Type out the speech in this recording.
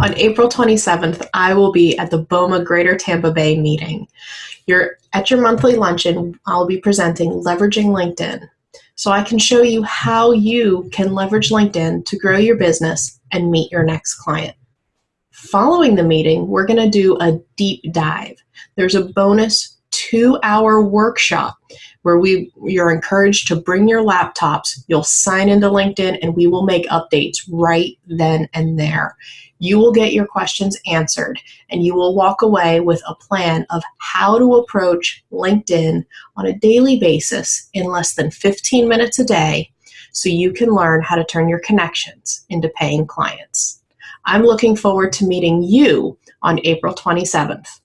On April 27th, I will be at the BOMA Greater Tampa Bay meeting. You're at your monthly luncheon, I'll be presenting Leveraging LinkedIn. So I can show you how you can leverage LinkedIn to grow your business and meet your next client. Following the meeting, we're going to do a deep dive. There's a bonus two hour workshop where we you're encouraged to bring your laptops. You'll sign into linkedin and we will make updates right then and there. You will get your questions answered and you will walk away with a plan of how to approach linkedin on a daily basis in less than 15 minutes a day so you can learn how to turn your connections into paying clients. I'm looking forward to meeting you on april 27th